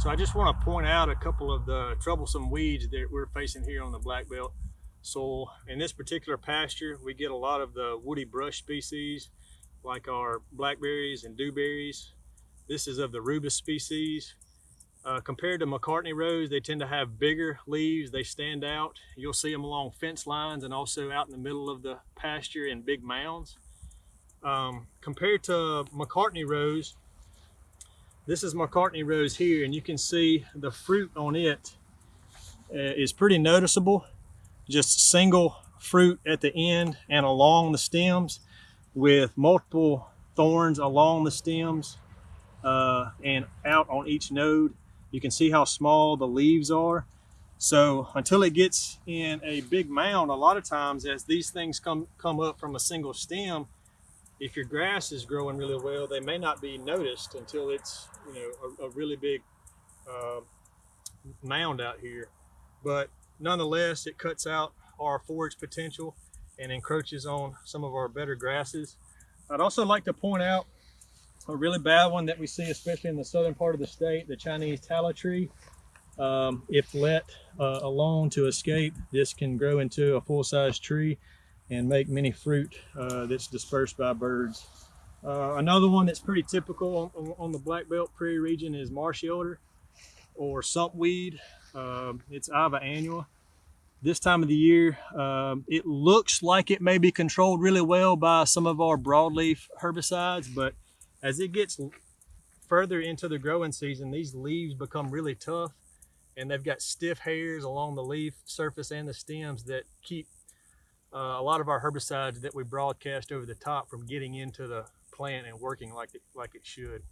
So I just want to point out a couple of the troublesome weeds that we're facing here on the black belt soil. In this particular pasture, we get a lot of the woody brush species like our blackberries and dewberries. This is of the rubus species. Uh, compared to Macartney rose, they tend to have bigger leaves. They stand out. You'll see them along fence lines and also out in the middle of the pasture in big mounds. Um, compared to Macartney rose, this is Macartney rose here, and you can see the fruit on it uh, is pretty noticeable. Just single fruit at the end and along the stems with multiple thorns along the stems uh, and out on each node. You can see how small the leaves are. So until it gets in a big mound, a lot of times as these things come, come up from a single stem, if your grass is growing really well, they may not be noticed until it's you know a, a really big uh, mound out here. But nonetheless, it cuts out our forage potential and encroaches on some of our better grasses. I'd also like to point out a really bad one that we see, especially in the southern part of the state, the Chinese tallow tree. Um, if let uh, alone to escape, this can grow into a full-size tree and make many fruit uh, that's dispersed by birds. Uh, another one that's pretty typical on, on, the black belt prairie region is marsh elder or sumpweed. Um, it's Iva annua. This time of the year, um, it looks like it may be controlled really well by some of our broadleaf herbicides, but as it gets further into the growing season, these leaves become really tough and they've got stiff hairs along the leaf surface and the stems that keep uh, a lot of our herbicides that we broadcast over the top from getting into the plant and working like it, like it should.